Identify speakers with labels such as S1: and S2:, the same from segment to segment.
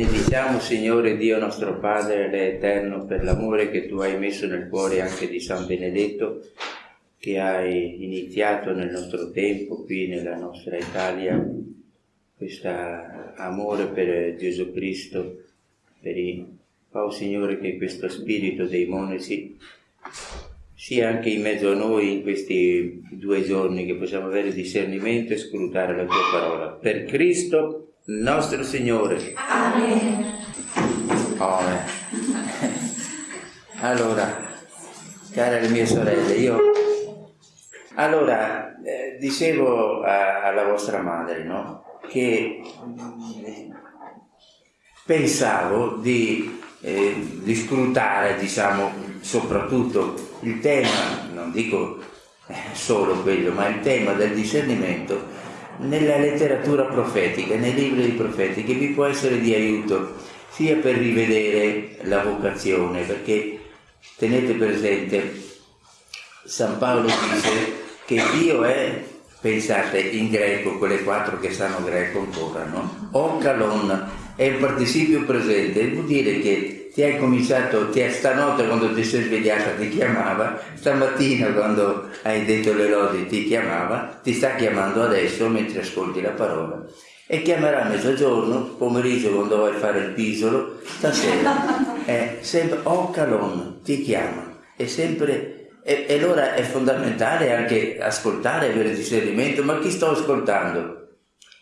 S1: Benediciamo, Signore Dio nostro Padre, Re eterno, per l'amore che tu hai messo nel cuore anche di San Benedetto, che hai iniziato nel nostro tempo, qui nella nostra Italia, questo amore per Gesù Cristo, per i... Oh Signore, che questo spirito dei monaci sia anche in mezzo a noi in questi due giorni che possiamo avere discernimento e scrutare la tua parola. Per Cristo nostro Signore. Amen. Amen. Allora, care le mie sorelle, io allora eh, dicevo a, alla vostra madre, no? Che eh, pensavo di, eh, di scrutare, diciamo, soprattutto il tema, non dico eh, solo quello, ma il tema del discernimento nella letteratura profetica, nei libri dei profeti, che vi può essere di aiuto sia per rivedere la vocazione, perché tenete presente, San Paolo dice che Dio è, pensate in greco, quelle quattro che sanno greco ancora, no? O calon è il participio presente, vuol dire che ti hai cominciato, ti è, stanotte quando ti sei svegliata ti chiamava, stamattina quando hai detto le lodi ti chiamava, ti sta chiamando adesso mentre ascolti la parola. E chiamerà a mezzogiorno, pomeriggio quando vuoi fare il pisolo, stasera. È sempre o calon, ti chiama. È sempre e, e, allora è fondamentale anche ascoltare, avere discernimento, ma chi sto ascoltando?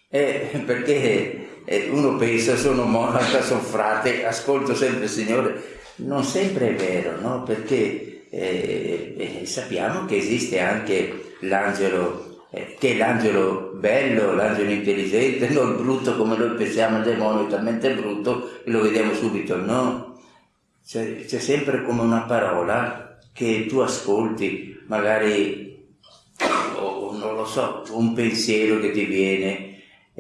S1: Eh, perché e uno pensa sono monaca, sono frate, ascolto sempre il Signore. Non sempre è vero, no? Perché eh, eh, sappiamo che esiste anche l'angelo, eh, che l'angelo bello, l'angelo intelligente, non brutto come noi pensiamo, il demonio è talmente brutto e lo vediamo subito, no? C'è, sempre come una parola che tu ascolti, magari, o non lo so, un pensiero che ti viene,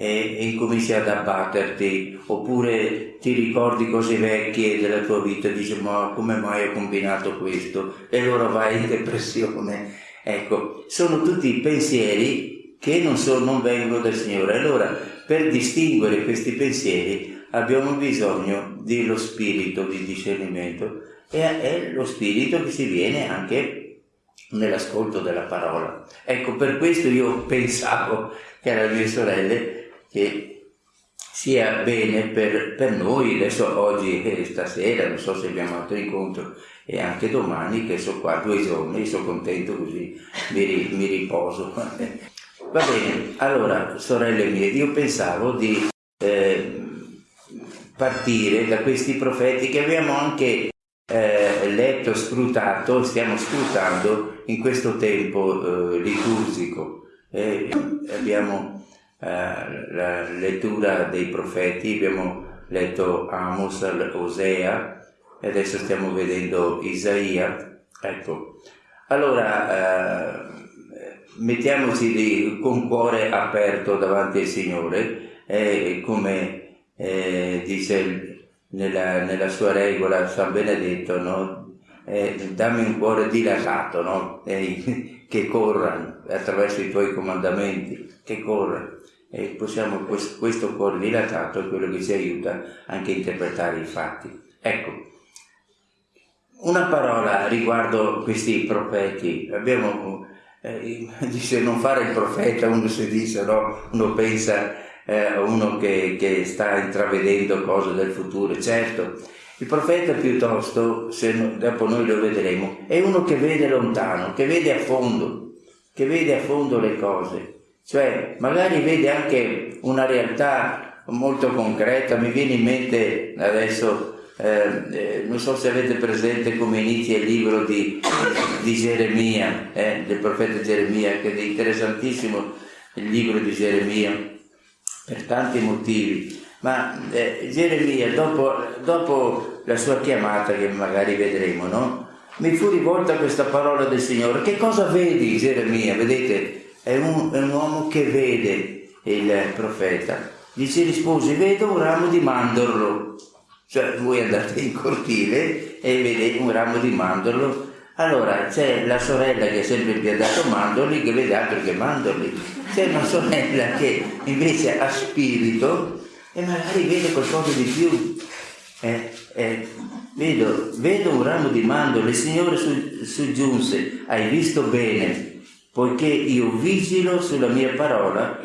S1: e, e incominci ad abbatterti, oppure ti ricordi cose vecchie della tua vita e dici ma come mai ho combinato questo? E allora vai in depressione. Ecco, sono tutti pensieri che non, so, non vengono dal Signore. Allora, per distinguere questi pensieri abbiamo bisogno dello spirito di discernimento e è lo spirito che si viene anche nell'ascolto della parola. Ecco, per questo io pensavo che alle mie sorelle che sia bene per, per noi, adesso oggi e stasera, non so se abbiamo altro incontro, e anche domani che sono qua due giorni, sono contento così mi, mi riposo. Va bene, allora sorelle mie, io pensavo di eh, partire da questi profeti che abbiamo anche eh, letto, scrutato, stiamo scrutando in questo tempo eh, liturgico. abbiamo eh, la lettura dei profeti, abbiamo letto Amos, Osea e adesso stiamo vedendo Isaia. Ecco, allora eh, mettiamoci lì con cuore aperto davanti al Signore, eh, come eh, dice nella, nella, sua regola San Benedetto, no? eh, dammi un cuore dilatato, no? eh, che corra attraverso i tuoi comandamenti, che corra e possiamo, questo cuore dilatato è quello che ci aiuta anche a interpretare i fatti. Ecco, una parola riguardo questi profeti. Abbiamo, eh, dice non fare il profeta, uno si dice, no? uno pensa eh, uno che, che, sta intravedendo cose del futuro. Certo, il profeta piuttosto, se dopo noi lo vedremo, è uno che vede lontano, che vede a fondo, che vede a fondo le cose cioè magari vede anche una realtà molto concreta, mi viene in mente adesso, eh, eh, non so se avete presente come inizia il libro di, di Geremia, eh, del profeta Geremia, che è interessantissimo il libro di Geremia, per tanti motivi, ma eh, Geremia dopo, dopo la sua chiamata, che magari vedremo, no? mi fu rivolta questa parola del Signore, che cosa vedi Geremia? Vedete? È un, è un uomo che vede il profeta. Dice rispose, vedo un ramo di mandorlo. Cioè voi andate in cortile e vedete un ramo di mandorlo. Allora c'è la sorella che ha sempre piantato mandorli che vede altro che mandorli. C'è una sorella che invece ha spirito e magari vede qualcosa di più. Eh, eh, vedo, vedo, un ramo di mandorle, il Signore soggiunse, hai visto bene, poiché io vigilo sulla mia parola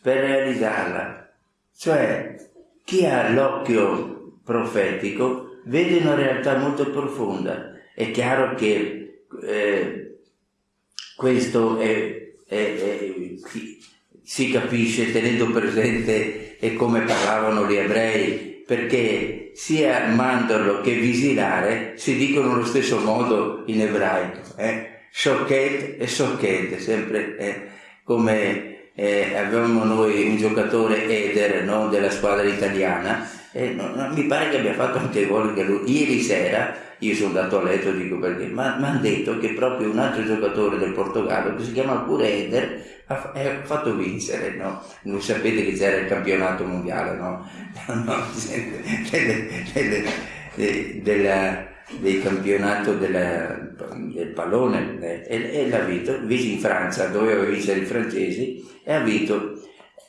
S1: per realizzarla. Cioè, chi ha l'occhio profetico vede una realtà molto profonda. È chiaro che eh, questo è, è, è, si capisce tenendo presente come parlavano gli ebrei, perché sia mandorlo che visilare si dicono allo stesso modo in ebraico. Eh? Shoket e Shoket, sempre eh, come eh, avevamo noi un giocatore Eder no, della squadra italiana e no, no, mi pare che abbia fatto anche gol che lui. Ieri sera, io sono andato a letto, dico perché, ma mi hanno detto che proprio un altro giocatore del Portogallo, che si chiama pure Eder, ha, ha fatto vincere, no? Non sapete che c'era il campionato mondiale, no? no delle, della del campionato della, del pallone eh, e, e l'ha vinto, invece in Francia doveva vincere i francesi e ha vinto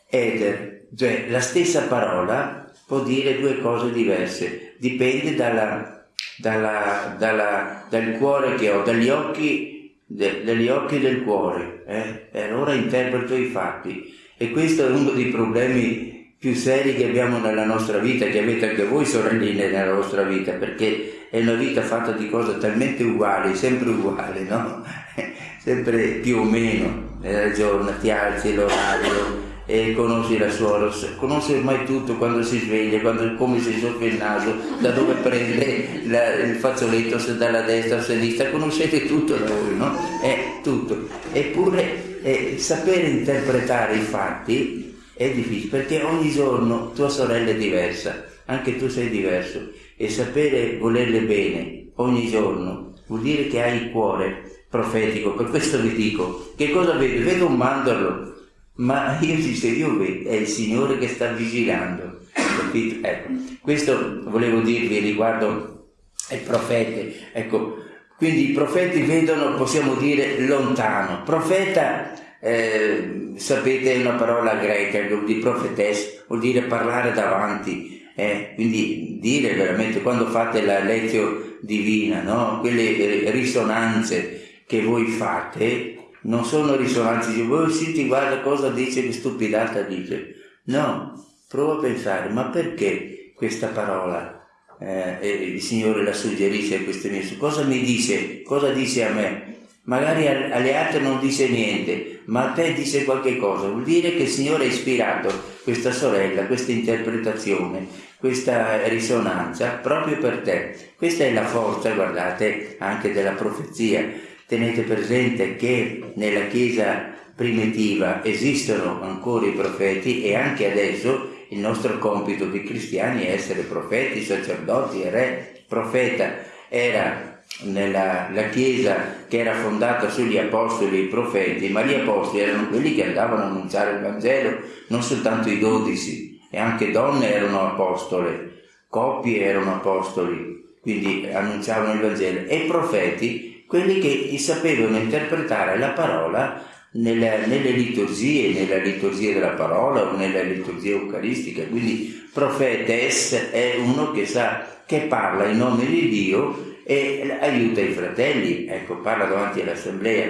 S1: Eder, cioè la stessa parola può dire due cose diverse, dipende dalla, dalla, dalla, dal cuore che ho, dagli occhi, de, dagli occhi del cuore, eh? e allora interpreto i fatti e questo è uno dei problemi più seri che abbiamo nella nostra vita, che avete anche voi sorelline nella vostra vita, perché è una vita fatta di cose talmente uguali, sempre uguali, no? sempre più o meno, nella giornata ti alzi l'orario e conosci la suora, conosci ormai tutto quando si sveglia, quando, come si soffia il naso, da dove prende la, il fazzoletto, se dalla destra o sinistra, conoscete tutto da voi, no? È tutto. Eppure eh, sapere interpretare i fatti è difficile perché ogni giorno tua sorella è diversa, anche tu sei diverso e sapere volerle bene ogni giorno vuol dire che hai il cuore profetico. Per questo vi dico, che cosa vedo? Vedo un mandorlo, ma io dico, io vedo, è il Signore che sta vigilando. Capito? Ecco, questo volevo dirvi riguardo ai profeti. Ecco, quindi i profeti vedono, possiamo dire, lontano. Profeta, eh, sapete, è una parola greca, dire profetes, vuol dire parlare davanti eh, quindi dire veramente quando fate la lezione divina, no? quelle risonanze che voi fate non sono risonanze di voi senti guarda cosa dice, che stupidata dice. No, provo a pensare, ma perché questa parola eh, il Signore la suggerisce a queste mie cosa mi dice, cosa dice a me? Magari alle altre non dice niente, ma a te dice qualche cosa. Vuol dire che il Signore ha ispirato questa sorella, questa interpretazione questa risonanza proprio per te. Questa è la forza, guardate, anche della profezia. Tenete presente che nella Chiesa primitiva esistono ancora i profeti e anche adesso il nostro compito di cristiani è essere profeti, sacerdoti re. Profeta era nella la Chiesa che era fondata sugli apostoli e i profeti, ma gli apostoli erano quelli che andavano a annunciare il Vangelo, non soltanto i dodici, e anche donne erano apostole, coppie erano apostoli, quindi annunciavano il Vangelo, e profeti, quelli che sapevano interpretare la parola nelle, nelle liturgie, nella liturgia della parola o nella liturgia eucaristica. Quindi profetes è uno che sa, che parla in nome di Dio e aiuta i fratelli, ecco, parla davanti all'assemblea.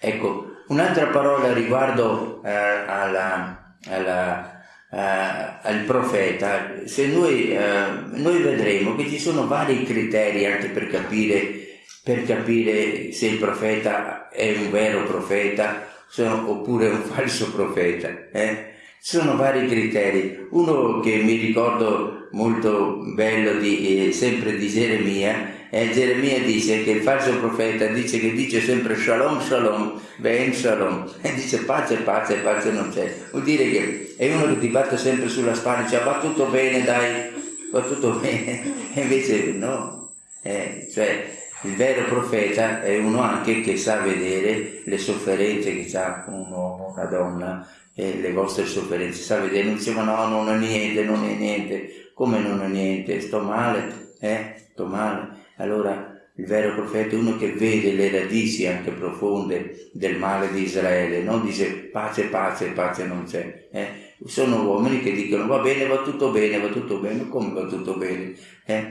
S1: Ecco, un'altra parola riguardo eh, alla, alla eh, al profeta, se noi, eh, noi vedremo che ci sono vari criteri anche per capire, per capire se il profeta è un vero profeta oppure un falso profeta. Eh? Ci sono vari criteri. Uno che mi ricordo molto bello di, eh, sempre di Geremia e Geremia dice che il falso profeta dice che dice sempre shalom shalom, ben shalom, e dice pace pace, pace non c'è. Vuol dire che è uno che ti batte sempre sulla spalla, dice va tutto bene dai, va tutto bene, e invece no, eh, cioè il vero profeta è uno anche che sa vedere le sofferenze che ha un uomo, una donna, e le vostre sofferenze, sa vedere, non ma no, non ho niente, non è niente, come non ho niente, sto male, eh, sto male allora il vero profeta è uno che vede le radici anche profonde del male di Israele, non dice pace, pace, pace non c'è. Eh? Sono uomini che dicono va bene, va tutto bene, va tutto bene, come va tutto bene? Eh?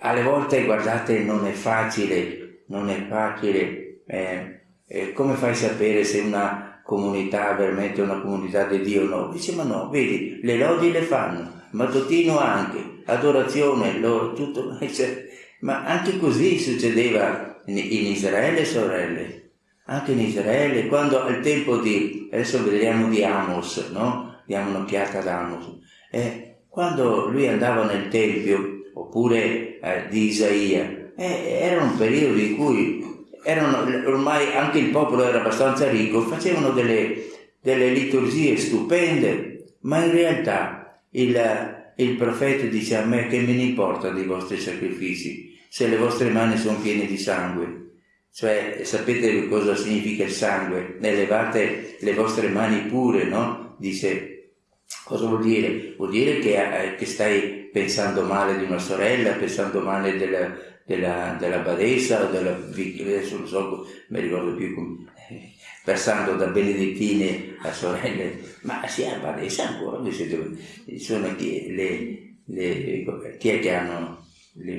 S1: Alle volte, guardate, non è facile, non è facile. Eh? eh come fai a sapere se una comunità veramente una comunità di Dio no? Dice ma no, vedi, le lodi le fanno, mattutino anche, adorazione, loro, tutto, cioè, ma anche così succedeva in, in Israele, sorelle. Anche in Israele, quando al tempo di, adesso vedremo di Amos, no? Diamo un'occhiata ad Amos. Eh, quando lui andava nel Tempio, oppure eh, di Isaia, eh, era un periodo in cui erano, ormai anche il popolo era abbastanza ricco, facevano delle, delle liturgie stupende, ma in realtà il, il profeta dice a me che me ne importa dei vostri sacrifici se le vostre mani sono piene di sangue. Cioè, sapete cosa significa il sangue? Ne levate le vostre mani pure, no? Dice, cosa vuol dire? Vuol dire che, eh, che stai pensando male di una sorella, pensando male della, della, della badessa o della adesso non so, mi ricordo più come, passando da benedettine a sorelle, ma si è badessa ancora, sono le, le, chi è che hanno le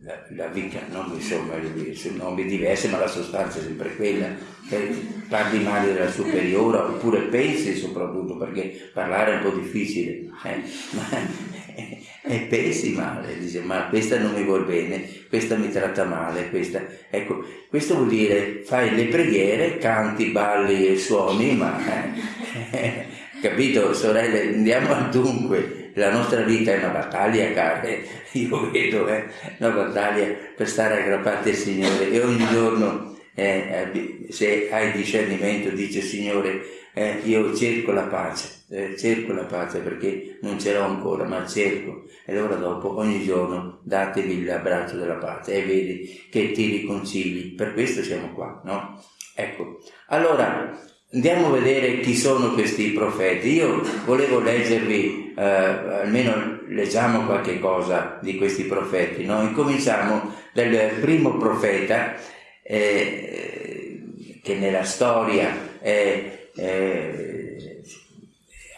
S1: la, la vica, non insomma, sono nomi diversi, ma la sostanza è sempre quella. Eh, parli male della superiore, oppure pensi soprattutto, perché parlare è un po' difficile, eh, ma e pensi male, dice ma questa non mi vuol bene, questa mi tratta male, questa... Ecco, questo vuol dire fai le preghiere, canti, balli e suoni, ma... Eh, capito, sorelle, andiamo al dunque, la nostra vita è una battaglia, care, io vedo, eh, una battaglia per stare aggrappati al Signore. E ogni giorno eh, se hai discernimento dice Signore eh, io cerco la pace, eh, cerco la pace perché non ce l'ho ancora, ma cerco. E allora dopo ogni giorno datevi l'abbraccio della pace e vedi che ti riconcili. Per questo siamo qua, no? Ecco, allora andiamo a vedere chi sono questi profeti. Io volevo leggervi, eh, almeno leggiamo qualche cosa di questi profeti, no? Incominciamo dal primo profeta eh, che nella storia è, eh,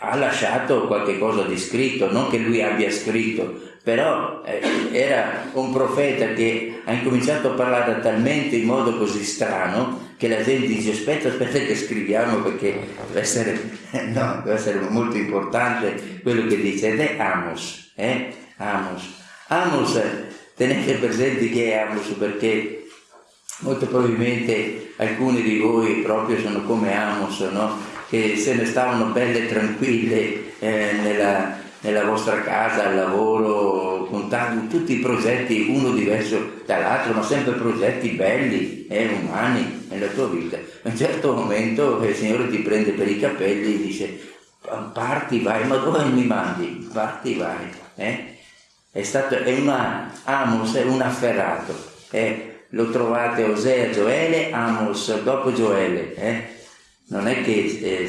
S1: ha lasciato qualche cosa di scritto, non che lui abbia scritto, però eh, era un profeta che ha incominciato a parlare talmente in modo così strano che la gente dice aspetta, aspetta che scriviamo perché deve essere, no, deve essere molto importante quello che dice ed è Amos, eh? Amos. Amos, tenete presente che è Amos perché Molto probabilmente alcuni di voi proprio sono come Amos, no? Che se ne stavano belle tranquille eh, nella, nella, vostra casa, al lavoro, con tanti, tutti i progetti, uno diverso dall'altro, ma sempre progetti belli e eh, umani nella tua vita. A un certo momento il Signore ti prende per i capelli e dice parti, vai, ma dove mi mandi? Parti, vai. Eh? È stato, è una, Amos è un afferrato. Eh? lo trovate Osea, Gioele, Amos dopo Gioele. Non è che eh,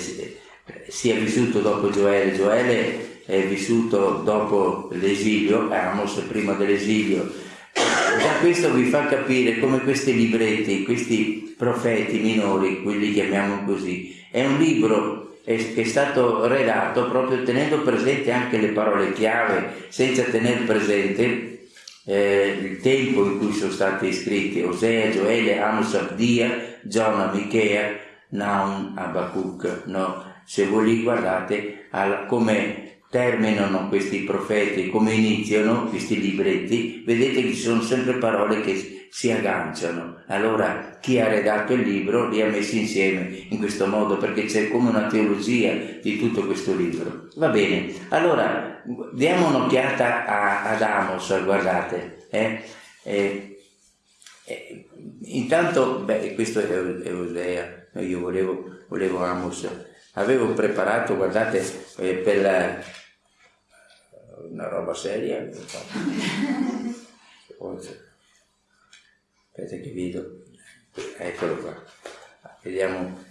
S1: sia vissuto dopo Gioele, Gioele è vissuto dopo l'esilio, Amos prima dell'esilio. Già questo vi fa capire come questi libretti, questi profeti minori, quelli chiamiamo così, è un libro che è stato redatto proprio tenendo presente anche le parole chiave, senza tenere presente eh, il tempo in cui sono stati scritti Osea, Gioele, Amos, Abdia, Giona, Michea, Naum, Abacuc. No? Se voi li guardate come terminano questi profeti, come iniziano questi libretti, vedete che ci sono sempre parole che si agganciano. Allora chi ha redatto il libro li ha messi insieme in questo modo perché c'è come una teologia di tutto questo libro. Va bene, allora diamo un'occhiata a, ad Amos, guardate. Eh? Eh, eh, intanto, beh, questo è, è Osea, io volevo, volevo Amos, avevo preparato, guardate, eh, per la, una roba seria. Aspetta che vedo. Eccolo qua. Vediamo.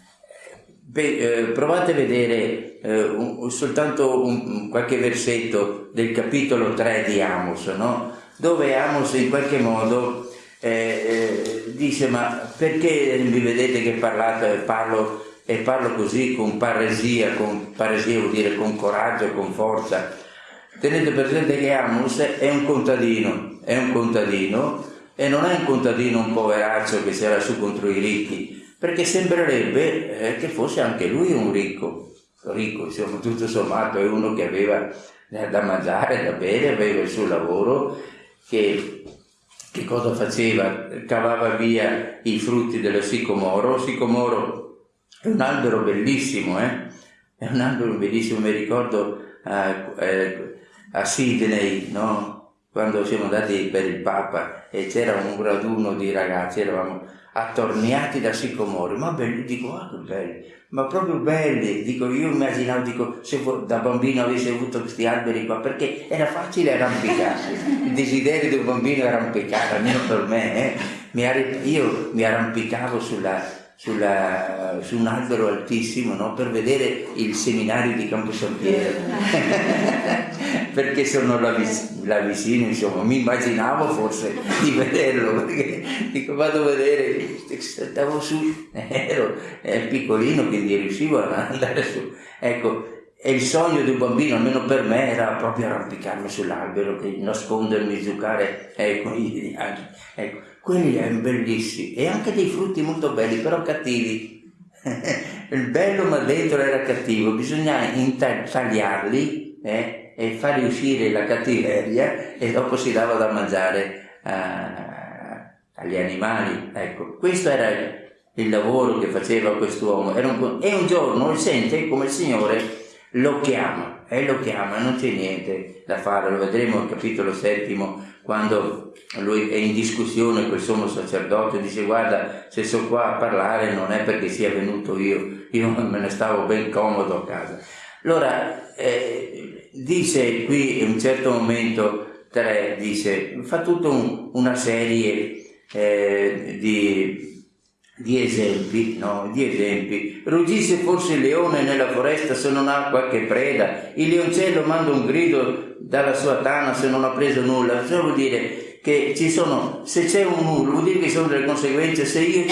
S1: Beh, eh, provate a vedere eh, un, soltanto un, qualche versetto del capitolo 3 di Amos, no? dove Amos in qualche modo eh, eh, dice ma perché mi vedete che parlato e parlo, e parlo così con paresia, con paresia vuol dire con coraggio, con forza. Tenete presente che Amos è un contadino, è un contadino e non è un contadino un poveraccio che si era su contro i ricchi, perché sembrerebbe eh, che fosse anche lui un ricco, ricco, insomma, tutto sommato è uno che aveva da mangiare, da bere, aveva il suo lavoro che che cosa faceva? Cavava via i frutti dello sicomoro. Il sicomoro è un albero bellissimo, eh? È un albero bellissimo, mi ricordo a, eh, a Sydney, no? Quando siamo andati per il Papa e c'era un raduno di ragazzi, eravamo attorniati da sicomori, ma belli, dico, ah che belli, ma proprio belli, dico, io immaginavo, dico, se da bambino avessi avuto questi alberi qua, perché era facile arrampicarsi, il desiderio di un bambino è arrampicare, almeno per me, eh? mi io mi arrampicavo sulla, sulla, su un albero altissimo no? per vedere il seminario di Campo San Piero perché sono là, là, vicino insomma mi immaginavo forse di vederlo perché dico vado a vedere stavo su ero piccolino quindi riuscivo ad andare su ecco e il sogno di un bambino, almeno per me, era proprio arrampicarmi sull'albero, nascondermi, giocare ecco, ecco, quelli erano bellissimi e anche dei frutti molto belli, però cattivi. Il bello ma dentro era cattivo, bisognava tagliarli eh, e farli uscire la cattiveria e dopo si dava da mangiare a, agli animali. Ecco, questo era il lavoro che faceva quest'uomo. Un, e un giorno sente come il Signore lo chiama e lo chiama, non c'è niente da fare, lo vedremo al capitolo settimo quando lui è in discussione col sommo sacerdote, dice guarda se sono qua a parlare non è perché sia venuto io, io me ne stavo ben comodo a casa. Allora eh, dice qui in un certo momento 3, dice, fa tutta un, una serie eh, di di esempi, no? Di esempi. Ruggisse forse il leone nella foresta se non ha qualche preda, il leoncello manda un grido dalla sua tana se non ha preso nulla. Ciò vuol dire che ci sono, se c'è un nulla, vuol dire che ci sono delle conseguenze. Se io,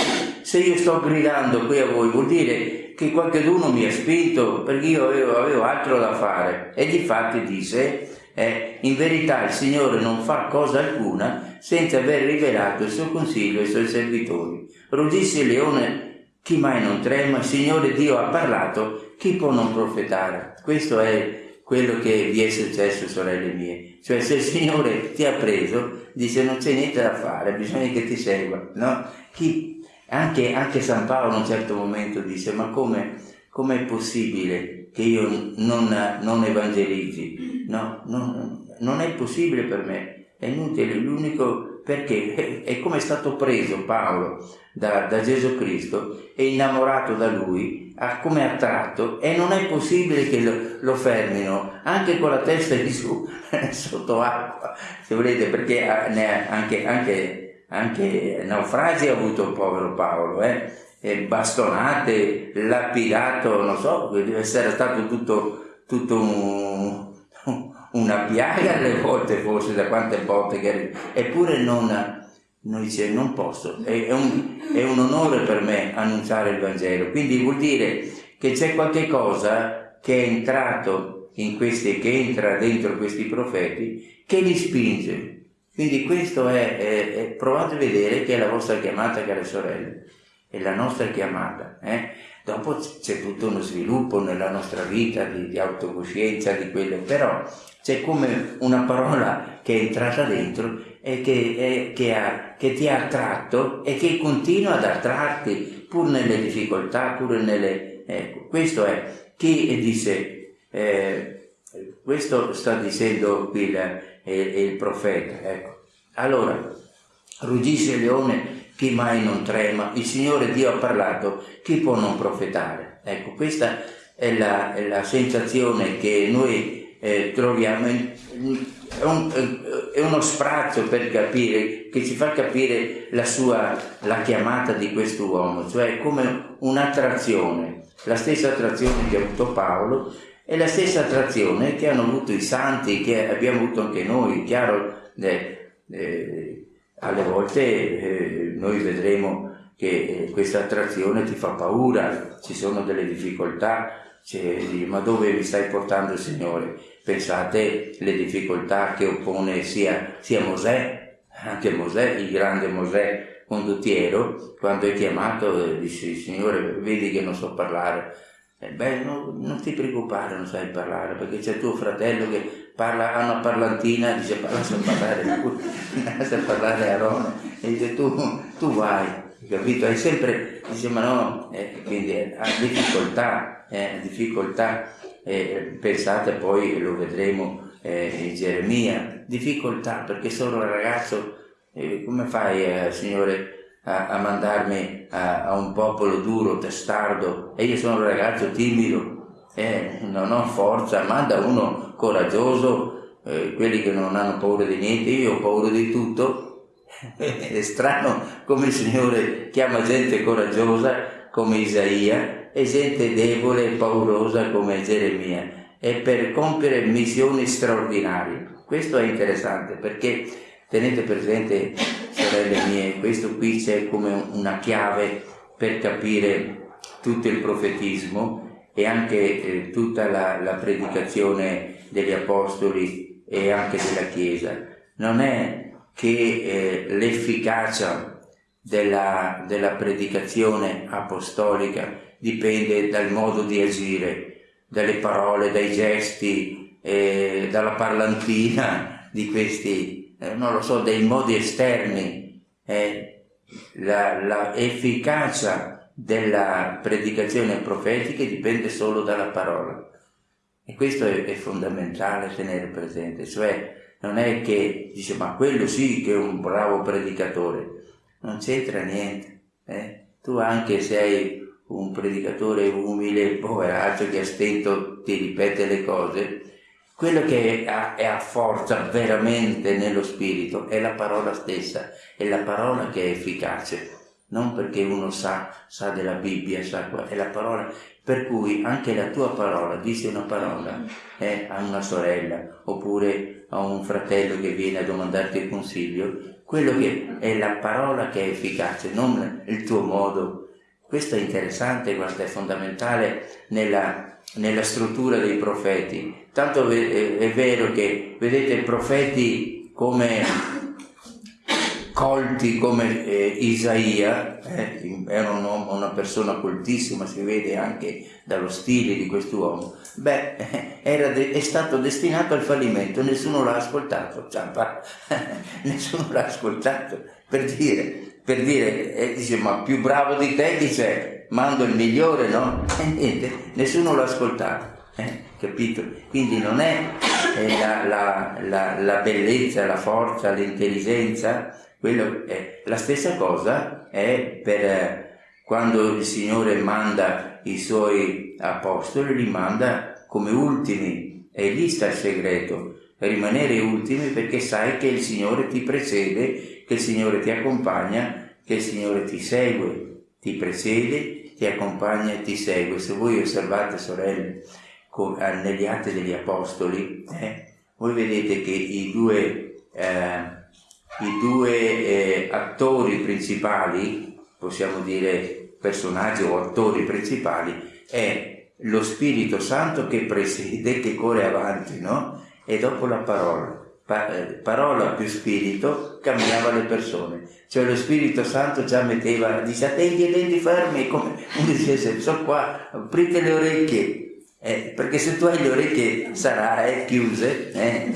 S1: se io sto gridando qui a voi, vuol dire che qualcuno mi ha spinto perché io avevo, avevo altro da fare. E di fatti disse, eh, in verità il Signore non fa cosa alcuna senza aver rivelato il suo consiglio ai suoi servitori. Ruggisse il leone, chi mai non trema? Signore Dio ha parlato, chi può non profetare? Questo è quello che vi è successo, sorelle mie. Cioè, se il Signore ti ha preso, dice non c'è niente da fare, bisogna che ti segua, no? Chi, anche, anche, San Paolo in un certo momento dice, ma come, è possibile che io non, non evangelizzi? No, no, non è possibile per me, è inutile, l'unico perché è come è stato preso Paolo da, da Gesù Cristo, è innamorato da lui, ha come attratto e non è possibile che lo, lo fermino anche con la testa di su sotto acqua, se volete, perché anche, anche, anche naufragi ha avuto il povero Paolo, eh? Bastonate, lapidato, non so, deve essere stato tutto, tutto un, una piaga alle volte forse da quante volte che eppure non, non dice non posso è, è, un, è, un, onore per me annunciare il Vangelo. Quindi vuol dire che c'è qualche cosa che è entrato in questi che entra dentro questi profeti che li spinge. Quindi questo è, è, è provate a vedere che è la vostra chiamata care sorelle. È la nostra chiamata eh? Dopo c'è tutto uno sviluppo nella nostra vita di, di autocoscienza di quello però c'è come una parola che è entrata dentro e che, è, che, ha, che, ti ha attratto e che continua ad attrarti pur nelle difficoltà, pur nelle... Ecco, questo è chi dice, eh, questo sta dicendo qui il, il, il profeta. Ecco. Allora, ruggisce il leone, chi mai non trema? Il Signore Dio ha parlato, chi può non profetare? Ecco, questa è la, è la sensazione che noi eh, troviamo è, un, è, uno sprazzo per capire, che ci fa capire la sua, la chiamata di questo uomo, cioè come un'attrazione, la stessa attrazione che ha avuto Paolo è la stessa attrazione che hanno avuto i santi, che abbiamo avuto anche noi, chiaro, eh, eh, alle volte eh, noi vedremo che eh, questa attrazione ti fa paura, ci sono delle difficoltà, cioè, ma dove mi stai portando il Signore? Pensate le difficoltà che oppone sia, sia Mosè, anche Mosè, il grande Mosè condottiero, quando è chiamato dice Signore vedi che non so parlare. Eh, beh, no, non ti preoccupare, non sai parlare, perché c'è tuo fratello che parla, ha una parlantina, dice parla sa parlare, sa parlare a Roma, e dice tu, tu vai, capito? Hai sempre, dice ma no, eh, quindi ha difficoltà, eh, difficoltà, eh, pensate poi, lo vedremo eh, in Geremia, difficoltà perché sono un ragazzo, eh, come fai eh, Signore a, a mandarmi a, a, un popolo duro, testardo e io sono un ragazzo timido, non ho forza, manda uno coraggioso, quelli che non hanno paura di niente, io ho paura di tutto, è strano come il Signore chiama gente coraggiosa come Isaia e gente debole e paurosa come Geremia e per compiere missioni straordinarie. Questo è interessante perché tenete presente, sorelle mie, questo qui c'è come una chiave per capire tutto il profetismo e anche eh, tutta la, la predicazione degli apostoli e anche della Chiesa. Non è che eh, l'efficacia della, della predicazione apostolica dipende dal modo di agire, dalle parole, dai gesti, eh, dalla parlantina di questi, eh, non lo so, dei modi esterni. Eh, la, efficacia della predicazione profetica dipende solo dalla parola. E questo è, è fondamentale tenere presente, cioè non è che dice ma quello sì che è un bravo predicatore, non c'entra niente. Eh? Tu anche sei un predicatore umile, poveraccio che a stento ti ripete le cose, quello che è a, forza veramente nello spirito è la parola stessa, è la parola che è efficace, non perché uno sa, sa della Bibbia, sa qua, è la parola per cui anche la tua parola, dice una parola eh, a una sorella oppure a un fratello che viene a domandarti consiglio, quello che è la parola che è efficace, non il tuo modo. Questo è interessante, guarda, è fondamentale nella, nella struttura dei profeti. Tanto è vero che, vedete, profeti come colti come eh, Isaia, eh, era un uomo, una persona coltissima, si vede anche dallo stile di quest'uomo, beh, de- è stato destinato al fallimento, nessuno l'ha ascoltato, nessuno l'ha ascoltato, per dire, per dire eh, dice, ma più bravo di te, dice, mando il migliore, no? E niente, nessuno l'ha ascoltato. Eh, capito? Quindi non è eh, la, la, la, la bellezza, la forza, l'intelligenza, quello è, la stessa cosa è per eh, quando il Signore manda i suoi apostoli, li manda come ultimi e lì sta il segreto, rimanere ultimi perché sai che il Signore ti precede, che il Signore ti accompagna, che il Signore ti segue, ti precede, ti accompagna e ti segue. Se voi osservate, sorelle, negli atti degli apostoli, eh, voi vedete che i due eh, i due eh, attori principali, possiamo dire personaggi o attori principali, è lo Spirito Santo che preside, che corre avanti, no? E dopo la parola. Pa- eh, parola più spirito cambiava le persone. Cioè lo Spirito Santo già metteva, dice attenti i denti fermi, come uno dicesse, sono qua, aprite le orecchie. Eh, perché se tu hai le orecchie sarai chiuse, eh,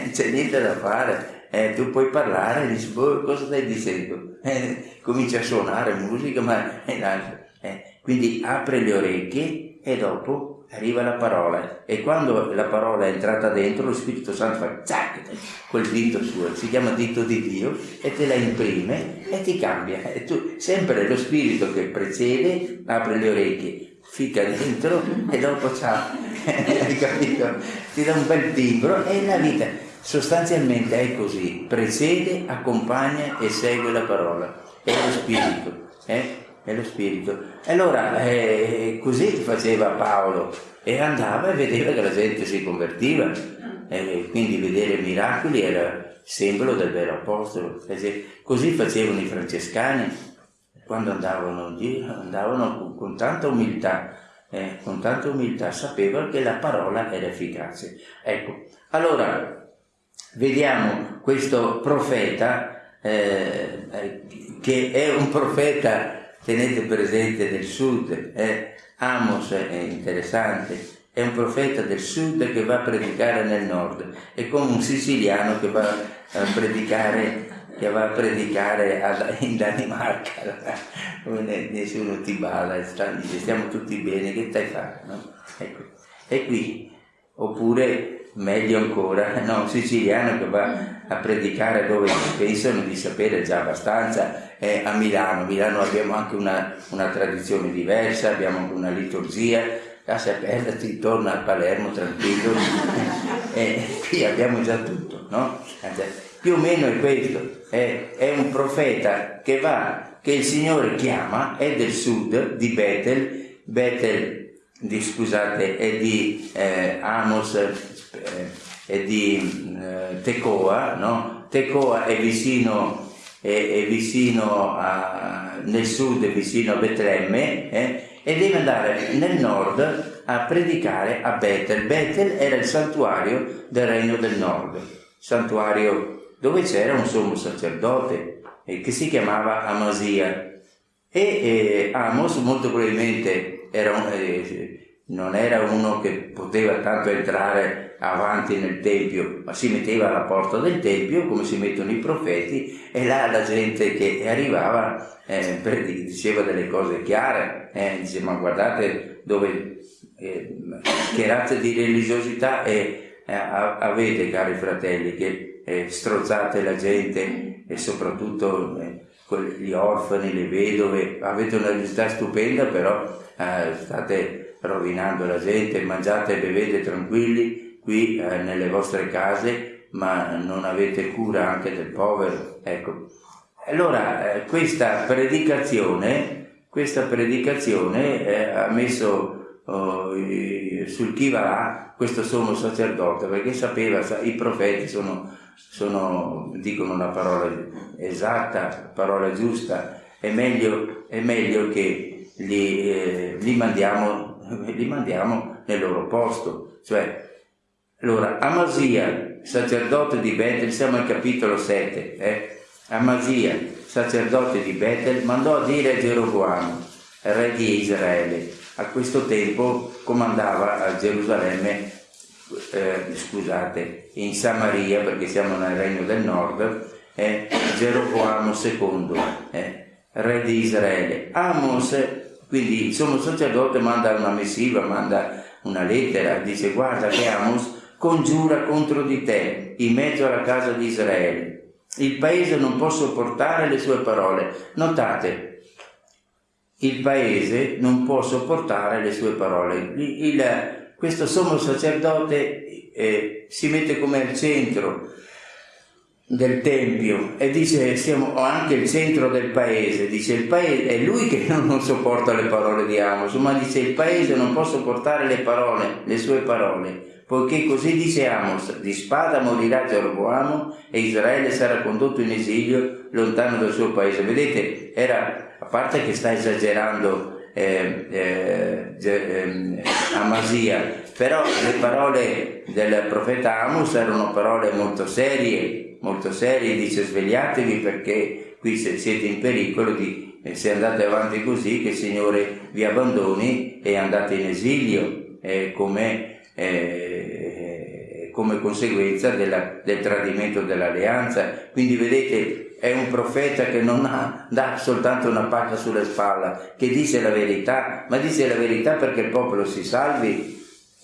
S1: c'è niente da fare eh, tu puoi parlare dici, boh, cosa stai dicendo? Eh, comincia a suonare musica, ma è eh, quindi apre le orecchie e dopo arriva la parola e quando la parola è entrata dentro lo Spirito Santo fa zac, quel dito suo, si chiama dito di Dio e te la imprime e ti cambia e tu, sempre lo Spirito che precede apre le orecchie fica dentro e dopo ciao hai capito? ti dà un bel timbro e la vita Sostanzialmente è così, precede, accompagna e segue la parola, è lo spirito, eh? è lo spirito. Allora eh, così faceva Paolo e andava e vedeva che la gente si convertiva, e quindi vedere miracoli era simbolo del vero apostolo. Così facevano i francescani quando andavano in giro, andavano con, con tanta umiltà, eh, con tanta umiltà, sapevano che la parola era efficace. Ecco, allora vediamo questo profeta eh, che è un profeta, tenete presente, del sud, eh, Amos è interessante, è un profeta del sud che va a predicare nel nord, è come un siciliano che va a predicare, che va a predicare in Danimarca, nessuno ti balla, stiamo tutti bene, che stai facendo? No? Ecco. E qui, oppure meglio ancora, no, un siciliano che va a predicare dove pensano di sapere già abbastanza, è a Milano. A Milano abbiamo anche una, una tradizione diversa, abbiamo anche una liturgia, casa aperta, si torna a Palermo tranquillo, e qui abbiamo già tutto, no? Più o meno è questo, è, è un profeta che va, che il Signore chiama, è del sud, di Betel, Betel di, scusate, è di eh, Amos, eh, di eh, Tecoa, no? Tecoa è vicino, è, è vicino a, nel sud, è vicino a Betlemme, eh? e deve andare nel nord a predicare a Betel. Betel era il santuario del regno del nord, santuario dove c'era un sommo sacerdote eh, che si chiamava Amasia. E eh, Amos molto probabilmente era un, eh, non era uno che poteva tanto entrare avanti nel Tempio, ma si metteva alla porta del Tempio come si mettono i profeti e là la gente che arrivava eh, diceva delle cose chiare, eh, dice ma guardate dove, eh, che razza di religiosità eh, avete cari fratelli che eh, strozzate la gente e soprattutto eh, gli orfani, le vedove, avete una religiosità stupenda però state rovinando la gente, mangiate e bevete tranquilli qui eh, nelle vostre case, ma non avete cura anche del povero. Ecco. Allora, eh, questa predicazione, questa predicazione eh, ha messo oh, sul chi va questo sommo sacerdote, perché sapeva, i profeti sono, sono, dicono una parola esatta, parola giusta, è meglio, è meglio che li, eh, li, mandiamo, li mandiamo nel loro posto, cioè allora, Amasia, sacerdote di Betel, siamo al capitolo 7, eh? Amasia, sacerdote di Betel, mandò a dire a Geroboamo, re di Israele, a questo tempo comandava a Gerusalemme, eh, scusate, in Samaria, perché siamo nel regno del nord, eh, Geroboamo II, eh, re di Israele. Amos, quindi il sommo sacerdote manda una missiva, manda una lettera, dice guarda che Amos congiura contro di te in mezzo alla casa di Israele. Il paese non può sopportare le sue parole. Notate, il paese non può sopportare le sue parole. Il, il, questo sommo sacerdote eh, si mette come al centro del tempio e dice siamo anche il centro del paese dice il paese è lui che non sopporta le parole di Amos ma dice il paese non può sopportare le parole le sue parole poiché così dice Amos, di spada morirà Geroboamo e Israele sarà condotto in esilio lontano dal suo paese. Vedete, era, a parte che sta esagerando eh, eh, eh, Amasia, però le parole del profeta Amos erano parole molto serie, molto serie, dice svegliatevi perché qui siete in pericolo di, eh, se andate avanti così, che il Signore vi abbandoni e andate in esilio, eh, come eh, come conseguenza della, del tradimento dell'alleanza. Quindi vedete, è un profeta che non ha, dà soltanto una pacca sulla spalla, che dice la verità, ma dice la verità perché il popolo si salvi.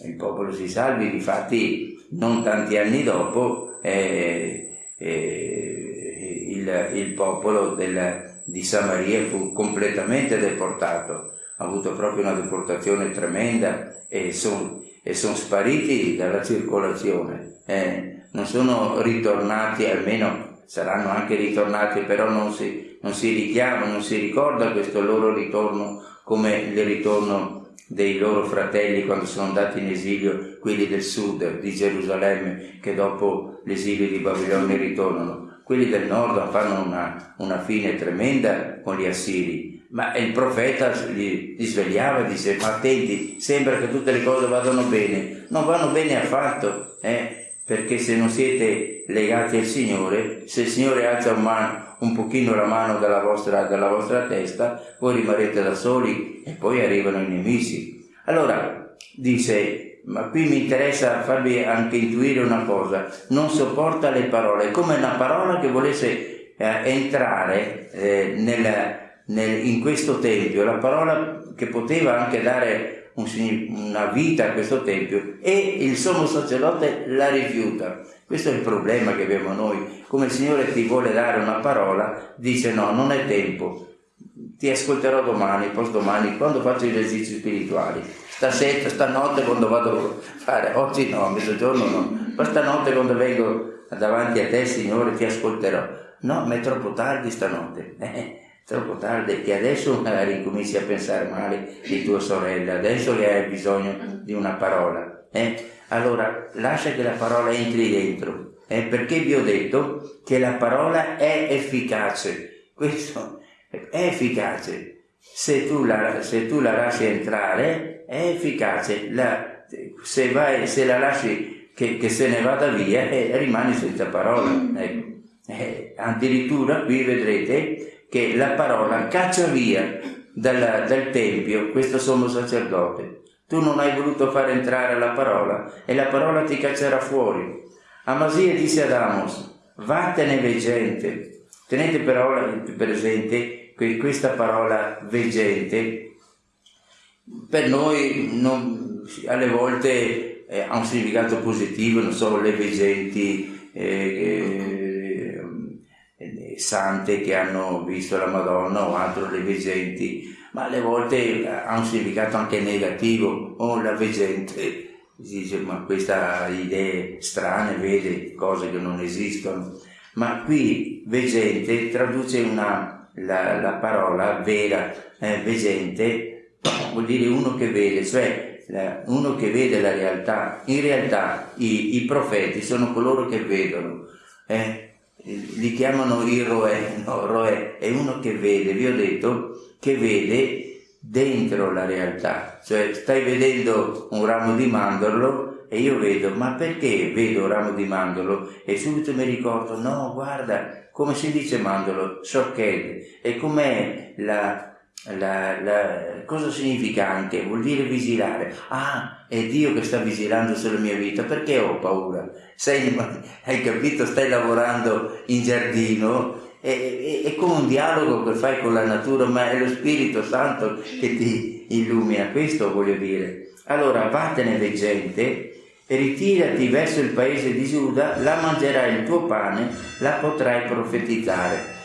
S1: Il popolo si salvi, difatti non tanti anni dopo eh, eh, il, il, popolo del, di Samaria fu completamente deportato, ha avuto proprio una deportazione tremenda e sono sono spariti dalla circolazione, eh, non sono ritornati, almeno saranno anche ritornati, però non si, non si richiama, non si ricorda questo loro ritorno come il ritorno dei loro fratelli quando sono andati in esilio, quelli del sud di Gerusalemme, che dopo l'esilio di Babilonia ritornano. Quelli del nord fanno una, una fine tremenda con gli assiri, ma il profeta li, li svegliava e dice, ma attenti, sembra che tutte le cose vadano bene. Non vanno bene affatto, eh? Perché se non siete legati al Signore, se il Signore alza un, man, un pochino la mano dalla vostra, dalla vostra testa, voi rimarrete da soli e poi arrivano i nemici. Allora, dice, ma qui mi interessa farvi anche intuire una cosa, non sopporta le parole, come una parola che volesse eh, entrare eh, nel, nel, in questo tempio, la parola che poteva anche dare una vita a questo tempio e il sommo sacerdote la rifiuta. Questo è il problema che abbiamo noi. Come il Signore ti vuole dare una parola, dice no, non è tempo. Ti ascolterò domani, poi domani, quando faccio gli esercizi spirituali. Stasera, stanotte quando vado a fare, oggi no, mezzogiorno no, ma stanotte quando vengo davanti a te, Signore, ti ascolterò. No, ma è troppo tardi stanotte. Eh? Troppo tardi che adesso magari cominci a pensare male di tua sorella, adesso che hai bisogno di una parola. Eh? Allora lascia che la parola entri dentro, eh? perché vi ho detto che la parola è efficace. Questo è efficace. Se tu la, se tu la lasci entrare, è efficace. La, se, vai, se la lasci che, che, se ne vada via, eh, rimani senza parola. Ecco. Eh, addirittura qui vedrete che la parola caccia via dal, dal tempio questo sommo sacerdote. Tu non hai voluto far entrare la parola e la parola ti caccerà fuori. Amasia disse ad Amos, vattene veggente. Tenete però presente che questa parola veggente per noi non, alle volte eh, ha un significato positivo, non so, le veggenti, eh, sante che hanno visto la Madonna o altro le veggenti, ma alle volte ha un significato anche negativo, o la veggente dice ma questa idee strane, vede cose che non esistono, ma qui veggente traduce una, la, la parola vera, eh, veggente vuol dire uno che vede, cioè uno che vede la realtà. In realtà i, i profeti sono coloro che vedono. Eh? Li chiamano il roe, no, roe è uno che vede, vi ho detto che vede dentro la realtà, cioè stai vedendo un ramo di mandorlo e io vedo, ma perché vedo un ramo di mandorlo? E subito mi ricordo, no, guarda, come si dice mandorlo? Sorched, e com'è la, la, la, cosa significa anche? Vuol dire vigilare. Ah, è Dio che sta vigilando sulla mia vita, perché ho paura? Sei, hai capito? Stai lavorando in giardino, è, è, è, come un dialogo che fai con la natura, ma è lo Spirito Santo che ti illumina, questo voglio dire. Allora, vattene veggente, ritirati verso il paese di Giuda, la mangerai il tuo pane, la potrai profetizzare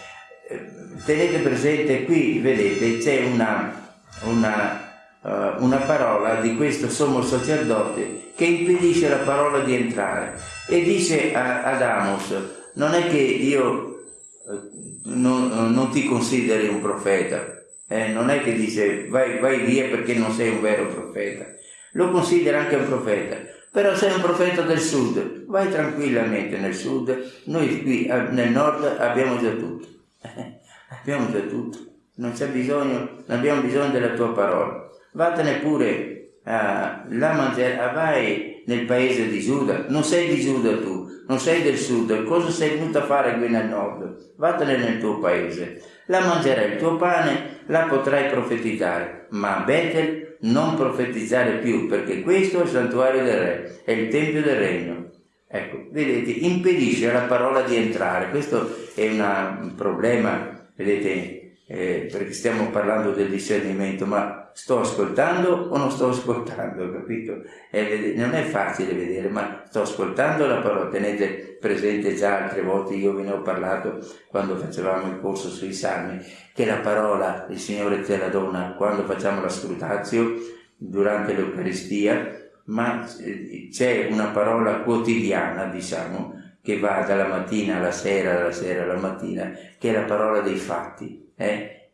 S1: tenete presente qui, vedete, c'è una, una, uh, una parola di questo sommo sacerdote che impedisce la parola di entrare. E dice a, ad Amos, non è che io uh, non, non, ti consideri un profeta, eh? non è che dice vai, vai via perché non sei un vero profeta, lo considera anche un profeta, però sei un profeta del sud, vai tranquillamente nel sud, noi qui nel nord abbiamo già tutto abbiamo già tutto, non c'è bisogno, non abbiamo bisogno della tua parola. Vattene pure a la mangiare, vai nel paese di Giuda, non sei di Giuda tu, non sei del sud, cosa sei venuto a fare qui nel nord? Vattene nel tuo paese, la mangerai il tuo pane, la potrai profetizzare, ma a Betel non profetizzare più, perché questo è il santuario del re, è il tempio del regno. Ecco, vedete, impedisce alla parola di entrare, questo è una, un problema vedete, eh, perché stiamo parlando del discernimento, ma sto ascoltando o non sto ascoltando, capito? Eh, non è facile vedere, ma sto ascoltando la parola, tenete presente già altre volte, io ve ne ho parlato quando facevamo il corso sui salmi, che la parola il Signore te la dona quando facciamo la scrutazio, durante l'Eucaristia, ma eh, c'è una parola quotidiana, diciamo, che va dalla mattina alla sera, dalla sera alla mattina, che è la parola dei fatti. Eh?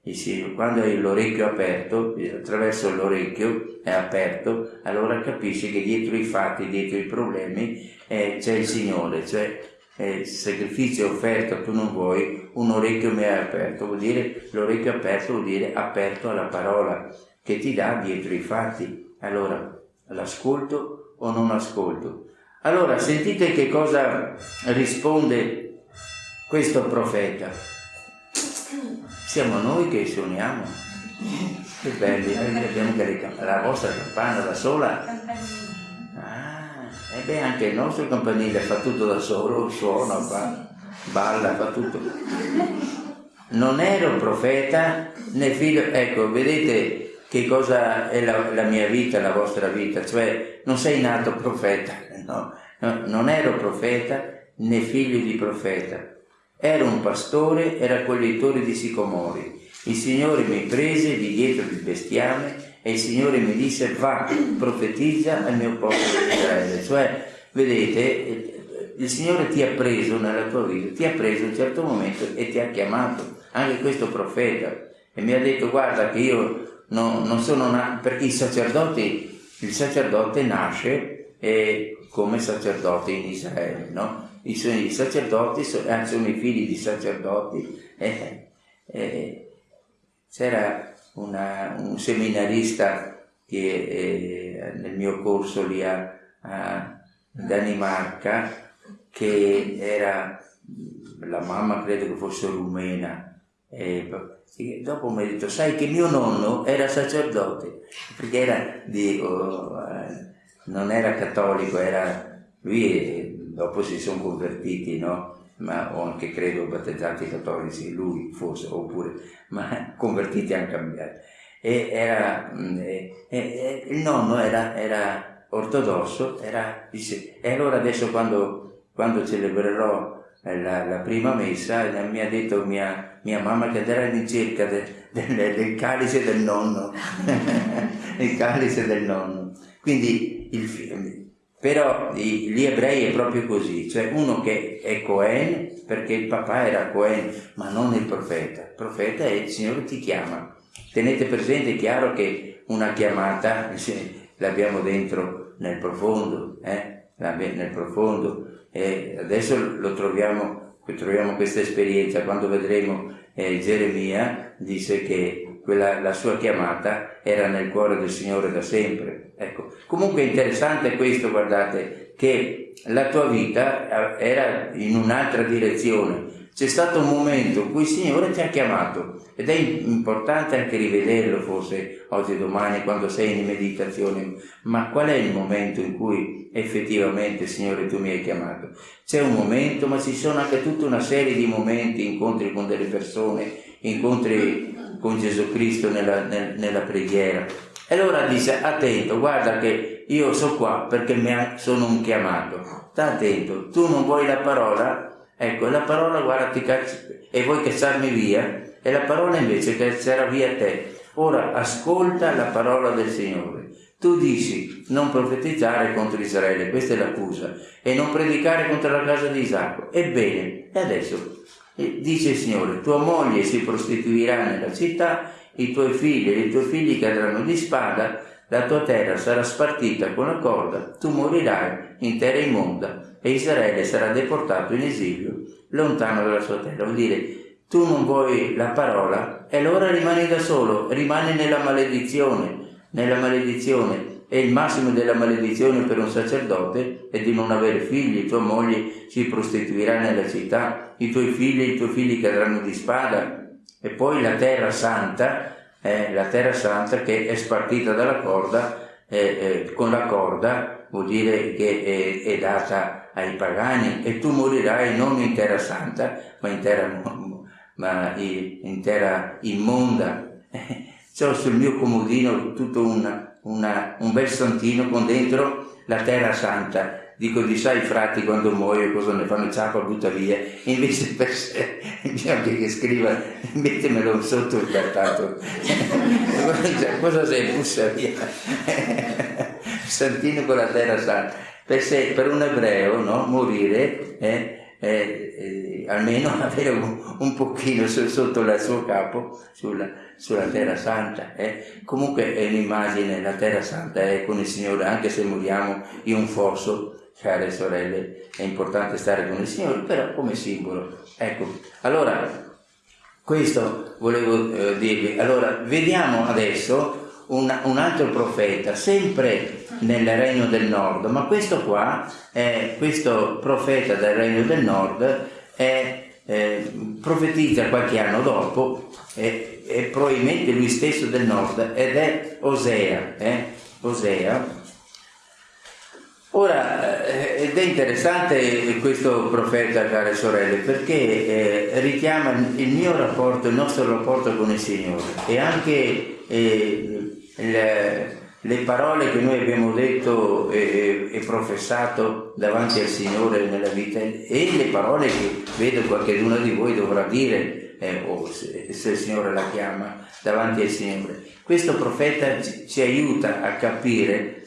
S1: quando hai l'orecchio aperto, attraverso l'orecchio è aperto, allora capisci che dietro i fatti, dietro i problemi eh, c'è il Signore, cioè eh, il sacrificio offerto tu non vuoi, un orecchio mi è aperto, vuol dire l'orecchio aperto vuol dire aperto alla parola che ti dà dietro i fatti. Allora, l'ascolto o non ascolto? Allora, sentite che cosa risponde questo profeta. Siamo noi che suoniamo. Che belli, noi abbiamo la vostra campana da sola. Ah, e beh, anche il nostro campanile fa tutto da solo, suona, fa, balla, fa tutto. Non ero profeta né figlio, ecco, vedete che cosa è la, la mia vita, la vostra vita, cioè non sei nato profeta, no, no, non ero profeta né figlio di profeta, ero un pastore e raccoglitore di sicomori. Il Signore mi prese di dietro il bestiame e il Signore mi disse va, profetizza al mio popolo di Israele. Cioè, vedete, il Signore ti ha preso nella tua vita, ti ha preso in un certo momento e ti ha chiamato, anche questo profeta, e mi ha detto guarda che io non, non sono nato, perché i sacerdoti, il sacerdote nasce eh, come sacerdote in Israele, no? I, suoi, sacerdoti sono, eh, sono i figli di sacerdoti. Eh, eh, c'era un seminarista che eh, nel mio corso lì a, a Danimarca che era la mamma credo che fosse rumena e dopo mi ha detto sai che mio nonno era sacerdote perché era di, oh, non era cattolico era lui dopo si sono convertiti no ma o anche credo battezzati cattolici lui forse oppure ma convertiti hanno cambiato e era e, e, il nonno era, era ortodosso era, dice, e allora adesso quando, quando celebrerò la, la, prima messa mi ha detto mia, mia mamma che andrà in cerca de, de, del calice del nonno, il calice del nonno. Quindi il, però gli ebrei è proprio così, cioè uno che è Cohen perché il papà era Cohen, ma non il profeta. Il profeta è il Signore ti chiama. Tenete presente, è chiaro che una chiamata l'abbiamo dentro nel profondo, eh? nel profondo. E adesso lo troviamo, troviamo questa esperienza, quando vedremo eh, Geremia, dice che quella, la sua chiamata era nel cuore del Signore da sempre. Ecco. Comunque è interessante questo, guardate, che la tua vita eh, era in un'altra direzione, c'è stato un momento in cui il Signore ti ha chiamato ed è importante anche rivederlo forse oggi e domani quando sei in meditazione, ma qual è il momento in cui effettivamente Signore tu mi hai chiamato? C'è un momento, ma ci sono anche tutta una serie di momenti, incontri con delle persone, incontri con Gesù Cristo nella, nel, nella preghiera. E allora dice, attento, guarda che io sono qua perché sono un chiamato. Sta attento, tu non vuoi la parola? Ecco, la parola guarda ti caccia e vuoi cacciarmi via e la parola invece caccerà via te. Ora ascolta la parola del Signore. Tu dici non profetizzare contro Israele, questa è l'accusa, e non predicare contro la casa di Isacco. Ebbene, e adesso dice il Signore, tua moglie si prostituirà nella città, i tuoi figli e i tuoi figli cadranno di spada, la tua terra sarà spartita con la corda, tu morirai in terra immonda e Israele sarà deportato in esilio lontano dalla sua terra. Vuol dire, tu non vuoi la parola e allora rimani da solo, rimani nella maledizione, nella maledizione. E il massimo della maledizione per un sacerdote è di non avere figli, tua moglie si prostituirà nella città, i tuoi figli e i tuoi figli cadranno di spada. E poi la terra santa eh, la terra santa che è spartita dalla corda, eh, eh, con la corda vuol dire che è, è, data ai pagani e tu morirai non in terra santa, ma in terra, ma in terra immonda. C'ho sul mio comodino tutto una, una, un bel santino con dentro la terra santa. Dico di sai frati quando muoio cosa ne fanno? Ciapa butta via. Invece per sé bisogna che scriva mettemelo sotto il cartato. Cosa sei bussa via. Santino con la terra santa. Per, sé, per un ebreo no? morire eh, eh, eh, almeno avere un, un pochino sotto il suo capo sulla, sulla Terra Santa. Eh. Comunque è un'immagine, la Terra Santa è con il Signore, anche se moriamo in un fosso, care sorelle, è importante stare con il Signore, però come simbolo. Ecco, allora questo volevo eh, dirvi. Allora, vediamo adesso un, un, altro profeta, sempre nel Regno del Nord, ma questo qua, è, questo profeta del Regno del Nord, è, eh, profetizza qualche anno dopo, è, è, probabilmente lui stesso del Nord, ed è Osea. Eh? Osea Ora, eh, ed è interessante questo profeta, care sorelle, perché eh, richiama il mio rapporto, il nostro rapporto con il Signore e anche eh, le, le, parole che noi abbiamo detto e, e, professato davanti al Signore nella vita e le parole che vedo qualcuno di voi dovrà dire, eh, o se, se, il Signore la chiama, davanti al Signore. Questo profeta ci, ci aiuta a capire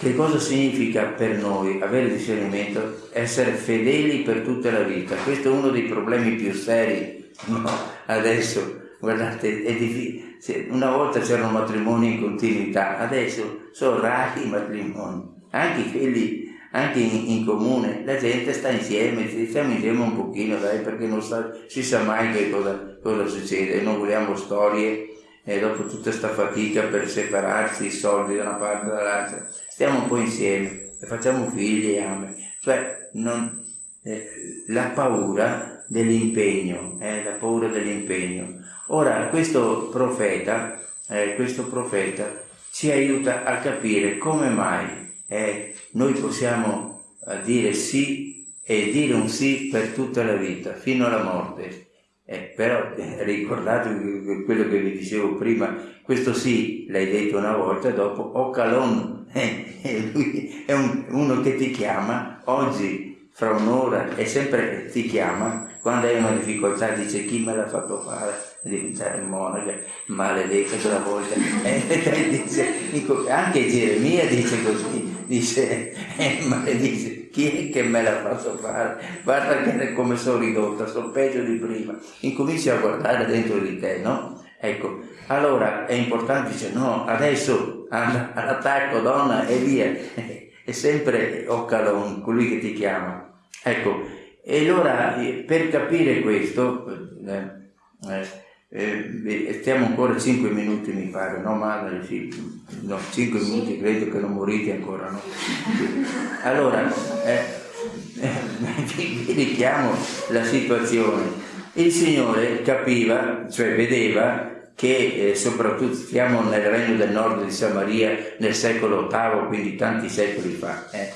S1: che cosa significa per noi avere discernimento? Essere fedeli per tutta la vita. Questo è uno dei problemi più seri. No? Adesso, guardate, è difficile. Una volta c'erano matrimoni in continuità, adesso sono rari i matrimoni, anche quelli anche in, in, comune. La gente sta insieme, stiamo insieme un pochino, dai, perché non sa, si sa mai che cosa, cosa succede. Non vogliamo storie e dopo tutta questa fatica per separarsi i soldi da una parte e dall'altra, stiamo un po' insieme e facciamo figli e ame. Cioè, non, eh, la paura dell'impegno, eh, la paura dell'impegno. Ora, questo profeta, eh, questo profeta ci aiuta a capire come mai eh, noi possiamo eh, dire sì e dire un sì per tutta la vita, fino alla morte eh, però eh, ricordatevi quello che vi dicevo prima, questo sì l'hai detto una volta, dopo Ocalon, eh, lui è un, uno che ti chiama oggi, fra un'ora, e sempre ti chiama, quando hai una difficoltà dice chi me l'ha fatto fare, diventare monaca, maledetta quella volta, eh, dice, anche Geremia dice così, dice, eh, maledice, chi è che me l'ha fatto fare? Guarda come sono ridotta, sono peggio di prima. Incominci a guardare dentro di te, no? Ecco, allora è importante, dice no, adesso all'attacco donna e via, è sempre Occalon, colui che ti chiama. Ecco, e allora per capire questo, eh, eh, eh, stiamo ancora 5 minuti mi pare, no madre? Sì, no, 5 minuti credo che non morite ancora, no? Allora, eh, vi, vi richiamo la situazione. Il Signore capiva, cioè vedeva che eh, soprattutto siamo nel regno del nord di Samaria nel secolo VIII, quindi tanti secoli fa. Eh.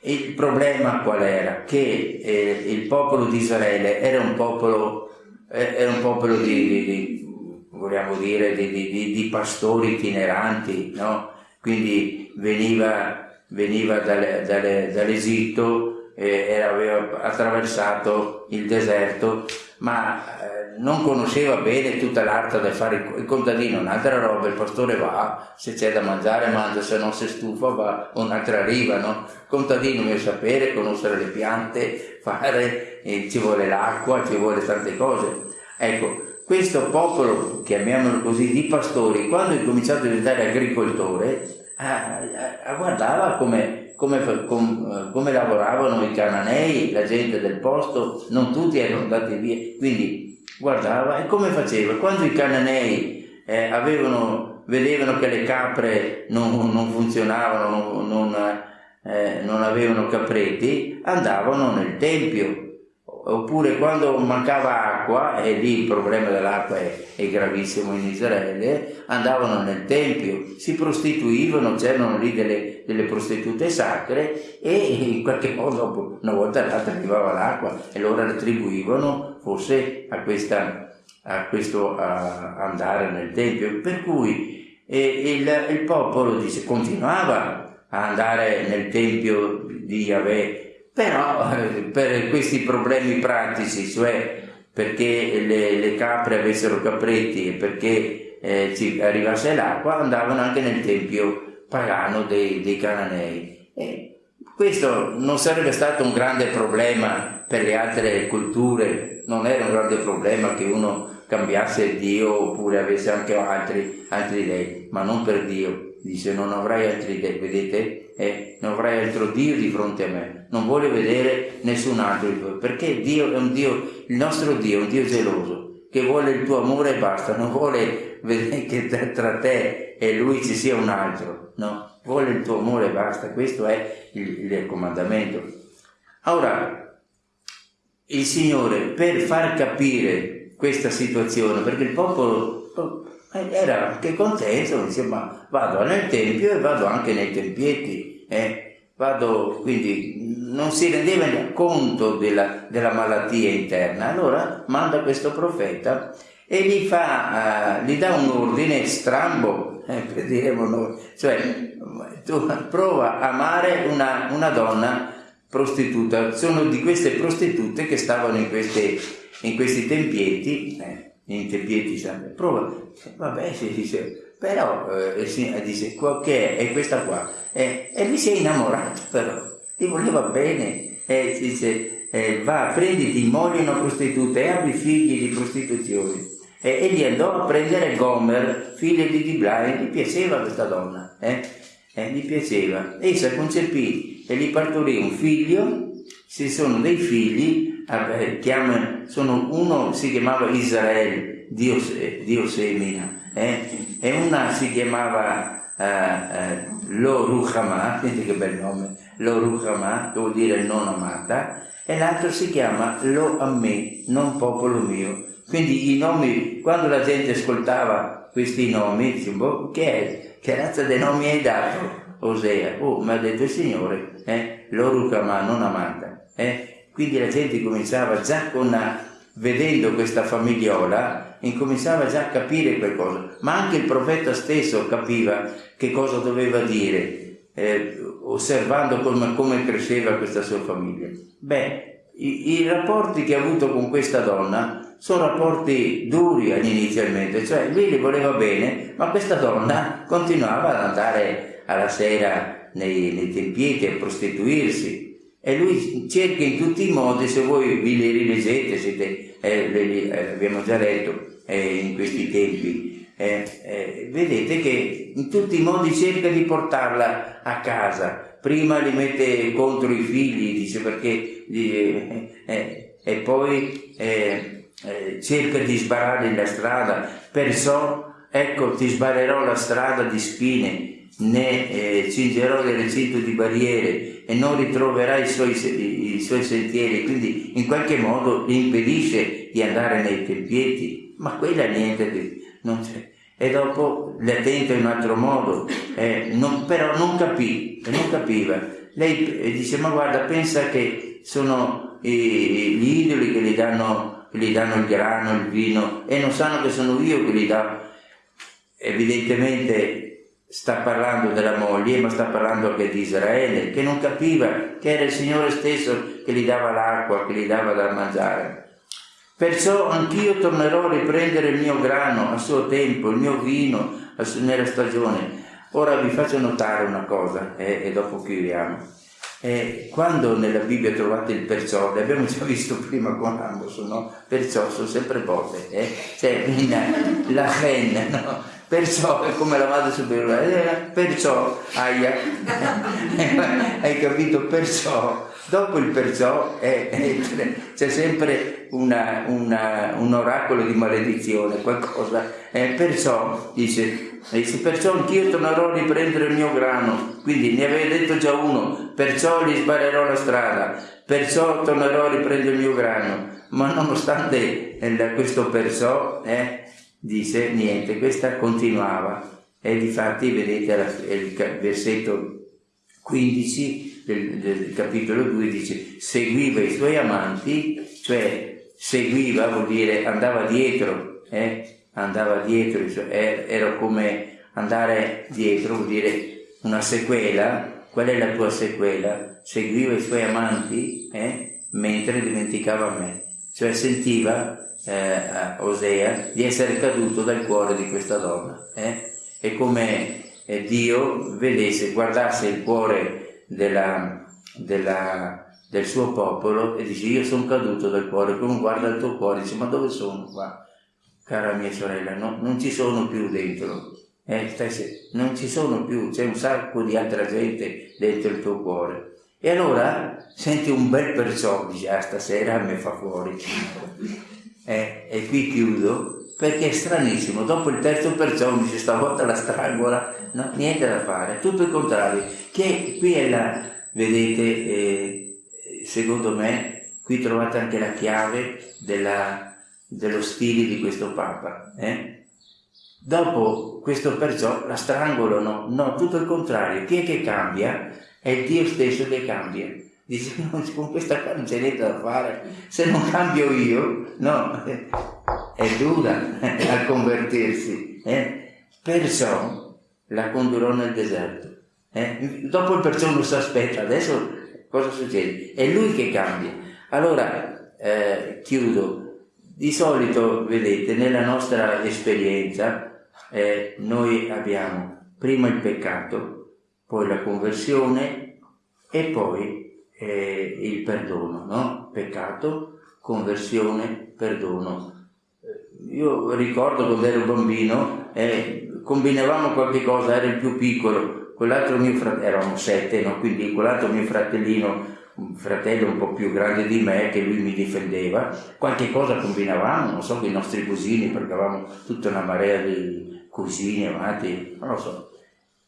S1: Il problema qual era? Che eh, il popolo di Israele era un popolo era un popolo di, di, di vogliamo dire, di, di, pastori itineranti, no? quindi veniva, veniva dalle, dalle, dall'Egitto, eh, aveva attraversato il deserto, ma eh, non conosceva bene tutta l'arte del fare il contadino, un'altra roba, il pastore va, se c'è da mangiare mangia, se non si stufa va un'altra riva, no? Il contadino deve sapere, conoscere le piante, fare, eh, ci vuole l'acqua, ci vuole tante cose. Ecco, questo popolo, chiamiamolo così, di pastori, quando è cominciato a diventare agricoltore, eh, guardava come, come, com, come, lavoravano i cananei, la gente del posto, non tutti erano andati via, quindi guardava e come faceva. Quando i cananei eh, avevano, vedevano che le capre non, non funzionavano, non, non, eh, non avevano capreti, andavano nel tempio oppure quando mancava acqua, e lì il problema dell'acqua è, è, gravissimo in Israele, andavano nel tempio, si prostituivano, c'erano lì delle, delle prostitute sacre e in qualche modo una volta all'altra arrivava l'acqua e loro retribuivano forse a, questa, a questo a andare nel tempio. Per cui eh, il, il popolo dice, continuava a andare nel tempio di Yahweh però eh, per questi problemi pratici, cioè perché le, le capre avessero capretti e perché eh, ci arrivasse l'acqua, andavano anche nel tempio pagano dei, dei cananei. E questo non sarebbe stato un grande problema per le altre culture, non era un grande problema che uno cambiasse Dio oppure avesse anche altri, altri dei, ma non per Dio. Dice non avrai altri dei, vedete? Eh, non avrai altro Dio di fronte a me, non vuole vedere nessun altro, perché Dio è un Dio, il nostro Dio è un Dio geloso, che vuole il tuo amore e basta, non vuole vedere che tra te e Lui ci sia un altro, no? Vuole il tuo amore e basta, questo è il, il comandamento. Ora, il Signore per far capire questa situazione, perché il popolo era anche contento, insomma, vado nel Tempio e vado anche nei tempietti, eh, vado, quindi non si rendeva conto della, della, malattia interna, allora manda questo profeta e gli, fa, uh, gli dà un ordine strambo, eh, per diremo noi, cioè tu prova a amare una, una donna prostituta, sono di queste prostitute che stavano in, queste, in questi tempietti, eh, in tempieti sempre, prova, vabbè si dice, però eh, si, dice, che è questa qua, eh, e lui si è innamorato però, gli voleva bene, e dice, eh, va, prenditi moglie una prostituta e abbi figli di prostituzione. E, e gli andò a prendere Gomer, figlio di Dibla, e gli piaceva questa donna, eh? eh gli piaceva. Essa concepì e gli partorì un figlio, ci sono dei figli chiama, sono, uno si chiamava Israele, Dio, Dio semina, eh? e una si chiamava uh, uh, Lo Ruchama, senti che bel nome, Lo Ruchama, che vuol dire non amata, e l'altro si chiama Lo Amme, non popolo mio. Quindi i nomi, quando la gente ascoltava questi nomi, dice, boh, che è? Che razza dei nomi hai dato? Osea, oh, mi ha detto il Signore, eh? Lo Ruchama, non amata, eh? Quindi la gente cominciava già con, vedendo questa famigliola, incominciava già a capire qualcosa, ma anche il profeta stesso capiva che cosa doveva dire, eh, osservando come, come, cresceva questa sua famiglia. Beh, i, i rapporti che ha avuto con questa donna sono rapporti duri inizialmente, cioè lui le voleva bene, ma questa donna continuava ad andare alla sera nei, nei tempietti a prostituirsi, e lui cerca in tutti i modi, se voi vi le rileggete, siete, eh, le, eh, abbiamo già letto eh, in questi tempi, eh, eh, vedete che in tutti i modi cerca di portarla a casa. Prima li mette contro i figli, dice perché, eh, e poi cerca di sbararli la strada, perciò ecco ti sbarerò la strada di spine né eh, cingerò del recinto di barriere e non ritroverai i suoi, i, i suoi sentieri, quindi in qualche modo gli impedisce di andare nei tempietti, ma quella niente, non c'è. E dopo le tenta in un altro modo, eh, non, però non capì, non capiva. Lei eh, dice, ma guarda, pensa che sono i, gli idoli che gli, danno, che gli danno il grano, il vino, e non sanno che sono io che gli do. Evidentemente sta parlando della moglie, ma sta parlando anche di Israele, che non capiva che era il Signore stesso che gli dava l'acqua, che gli dava da mangiare. Perciò anch'io tornerò a riprendere il mio grano a suo tempo, il mio vino nella stagione. Ora vi faccio notare una cosa eh, e dopo chiudiamo. Eh, quando nella Bibbia trovate il perciò, l'abbiamo già visto prima con Amos, no? Perciò sono sempre botte, eh? cioè la hen, no? Perciò è come la madre superiore, eh, perciò, aia, hai capito? Perciò, dopo il perciò è, è, c'è sempre una, una, un oracolo di maledizione, qualcosa, eh, perciò dice, dice, perciò anch'io tornerò a riprendere il mio grano, quindi ne aveva detto già uno, perciò gli sbarrerò la strada, perciò tornerò a riprendere il mio grano, ma nonostante eh, questo perciò, eh, dice niente, questa continuava e difatti vedete il versetto 15 del, del, capitolo 2 dice seguiva i suoi amanti, cioè seguiva vuol dire andava dietro, eh? andava dietro, cioè, era come andare dietro, vuol dire una sequela, qual è la tua sequela? Seguiva i suoi amanti eh? mentre dimenticava me, cioè sentiva eh, Osea di essere caduto dal cuore di questa donna. Eh? È come eh, Dio vedesse, guardasse il cuore della, della, del suo popolo e dice io sono caduto dal cuore, come guarda il tuo cuore, dice ma dove sono qua? Cara mia sorella, no, non ci sono più dentro, eh, non ci sono più, c'è un sacco di altra gente dentro il tuo cuore. E allora senti un bel perciò, dice ah stasera mi fa fuori. Eh, e qui chiudo perché è stranissimo, dopo il terzo perciò dice stavolta la strangola, no, niente da fare, tutto il contrario, che qui è la, vedete, eh, secondo me, qui trovate anche la chiave della, dello stile di questo Papa. Eh? Dopo questo perciò la strangolo, no, no, tutto il contrario, chi è che cambia? È Dio stesso che cambia. Dice, con questa qua non c'è niente da fare, se non cambio io, no, è dura a convertirsi. Eh? Perciò la condurò nel deserto. Eh? Dopo il perciò non si aspetta, adesso cosa succede? È lui che cambia. Allora, eh, chiudo. Di solito, vedete, nella nostra esperienza, eh, noi abbiamo prima il peccato, poi la conversione e poi eh, il perdono, no? Peccato, conversione, perdono. Eh, io ricordo quando ero bambino, eh, combinavamo qualche cosa, era il più piccolo, quell'altro mio fratello, eravamo sette, no? quindi quell'altro mio fratellino, un fratello un po' più grande di me, che lui mi difendeva, qualche cosa combinavamo, non so, con i nostri cugini, perché avevamo tutta una marea di cugini avanti, non lo so.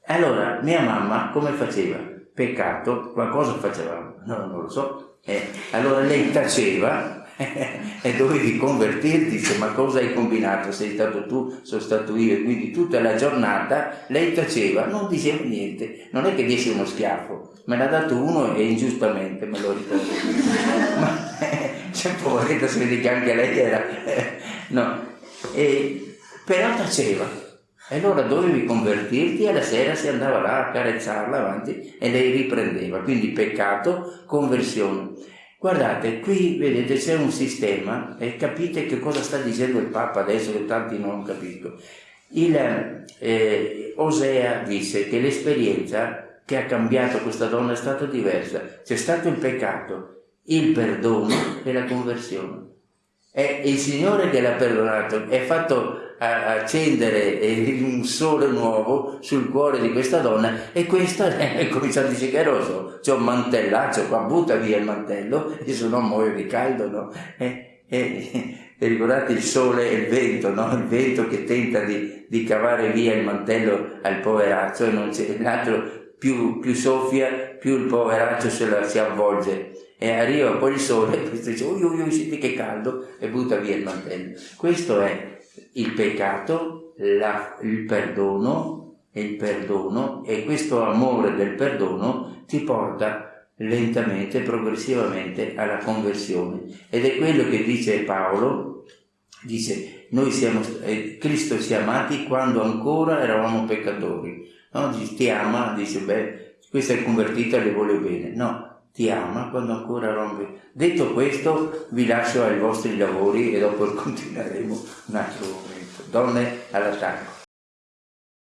S1: Allora, mia mamma come faceva? Peccato, qualcosa facevamo, no, non lo so. Eh, allora lei taceva e dovevi convertirti, dice ma cosa hai combinato? Sei stato tu, sono stato io, quindi tutta la giornata lei taceva, non diceva niente, non è che dice uno schiaffo, me l'ha dato uno e ingiustamente me lo ricordo. ma eh, cioè, poveretta, si vede che anche lei era... Eh, no, e, però taceva. E allora dovevi convertirti e la sera si andava là a carezzarla avanti e lei riprendeva. Quindi peccato, conversione. Guardate, qui vedete c'è un sistema e capite che cosa sta dicendo il Papa adesso che tanti non capiscono. Il, eh, Osea disse che l'esperienza che ha cambiato questa donna è stata diversa. C'è stato il peccato, il perdono e la conversione. È il Signore che l'ha perdonato, è fatto accendere un sole nuovo sul cuore di questa donna e questa è cominciato a dire che roso, c'è un mantellaccio qua, butta via il mantello e se no muoio di caldo, no? E, e, e, ricordate il sole e il vento, no? Il vento che tenta di, di cavare via il mantello al poveraccio e non c'è, l'altro più, più soffia, più il poveraccio se la si avvolge e arriva poi il sole e questo dice ui ui ui senti che caldo e butta via il mantello questo è il peccato la, il perdono e il perdono e questo amore del perdono ti porta lentamente progressivamente alla conversione. Ed è quello che dice Paolo dice noi siamo eh, Cristo si è amati quando ancora eravamo peccatori. No? ti ama? Dice beh questo è convertito e le vuole bene. No ti ama quando ancora rompe. Detto questo, vi lascio ai vostri lavori e dopo continueremo un altro momento. Donne all'attacco.